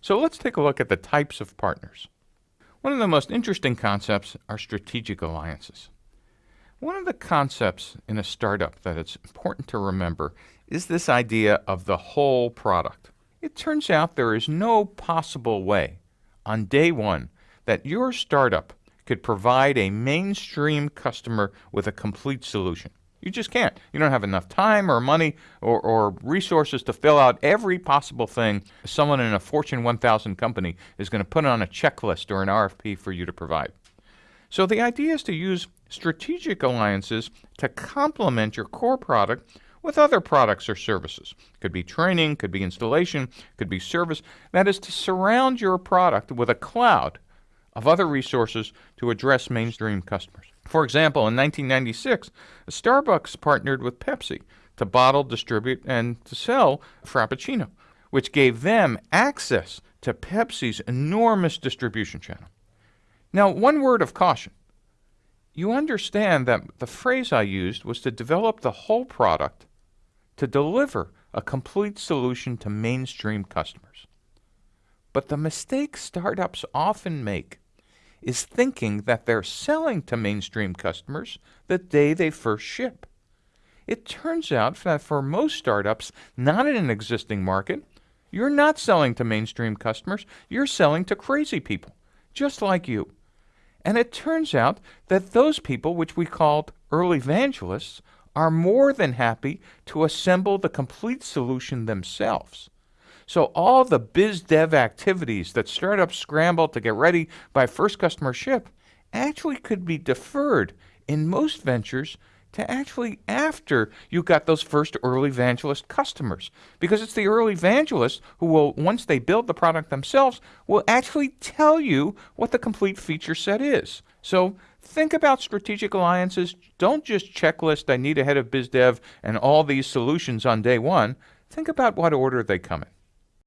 So let's take a look at the types of partners. One of the most interesting concepts are strategic alliances. One of the concepts in a startup that it's important to remember is this idea of the whole product. It turns out there is no possible way on day one that your startup could provide a mainstream customer with a complete solution. You just can't. You don't have enough time or money or, or, resources to fill out every possible thing someone in a Fortune 1000 company is going to put on a checklist or an RFP for you to provide. So the idea is to use strategic alliances to complement your core product with other products or services. Could be training, could be installation, could be service. That is to surround your product with a cloud of other resources to address mainstream customers. For example, in 1996, Starbucks partnered with Pepsi to bottle, distribute, and to sell Frappuccino, which gave them access to Pepsi's enormous distribution channel. Now, one word of caution you understand that the phrase I used was to develop the whole product to deliver a complete solution to mainstream customers. But the mistake startups often make is thinking that they're selling to mainstream customers the day they first ship. It turns out that for most startups not in an existing market, you're not selling to mainstream customers, you're selling to crazy people, just like you. And it turns out that those people, which we called early evangelists, are more than happy to assemble the complete solution themselves. So all the biz dev activities that startups scramble to get ready by first customer ship actually could be deferred in most ventures to actually after you got those first early evangelist customers. Because it's the early evangelists who will, once they build the product themselves, will actually tell you what the complete feature set is. So think about strategic alliances. Don't just checklist, I need a head of biz dev and all these solutions on day one. Think about what order they come in.